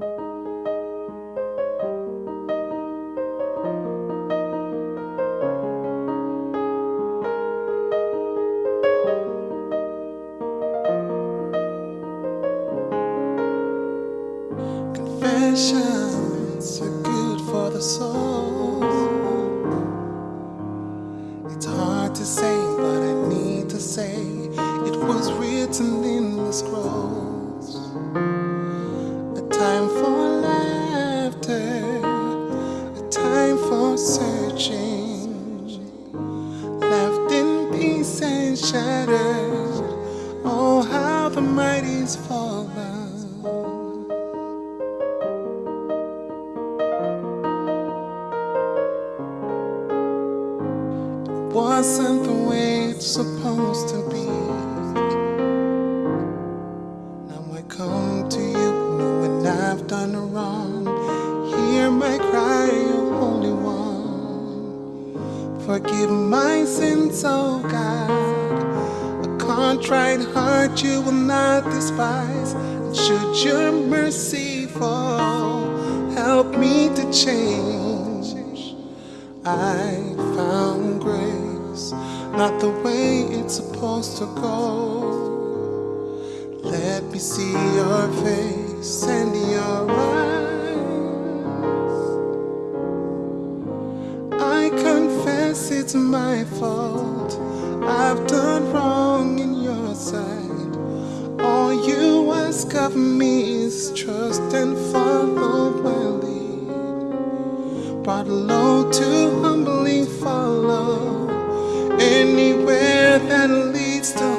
Confessions are good for the soul. Oh, how the mighty's fallen. wasn't the way it's supposed to be. Forgive my sins, oh God. A contrite heart you will not despise. And should your mercy fall, help me to change. I found grace, not the way it's supposed to go. Let me see your face and your eyes. It's my fault. I've done wrong in your sight. All you ask of me is trust and follow my lead brought low to humbly follow anywhere that leads to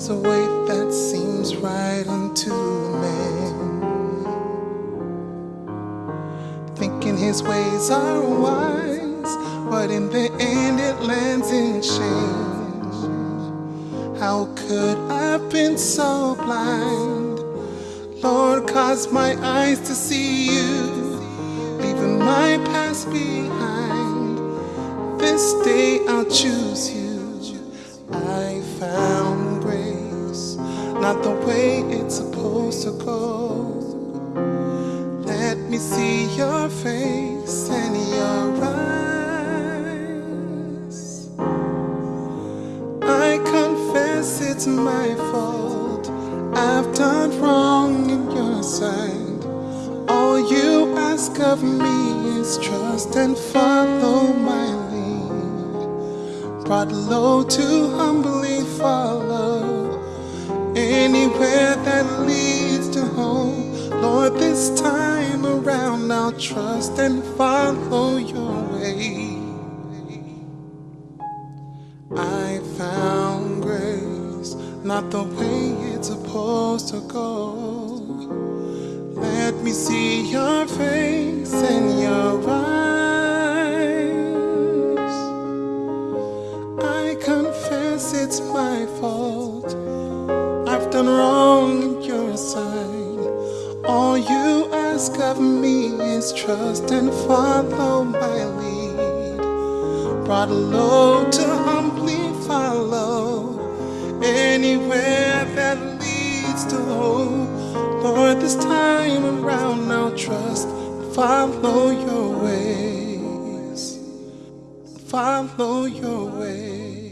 There's a way that seems right unto man, thinking his ways are wise, but in the end it lands in shame. How could I have been so blind? Lord, cause my eyes to see you, leaving my past behind. This day I'll choose you. Not the way it's supposed to go. Let me see your face and your eyes. I confess it's my fault. I've done wrong in your sight. All you ask of me is trust and follow my lead brought low to humbly follow anywhere that leads to home. Lord, this time around I'll trust and follow your way. I found grace, not the way it's supposed to go. Let me see your face trust and follow my lead. Brought low to humbly follow anywhere that leads to hope. Lord, this time around I'll trust and follow your ways. Follow your ways.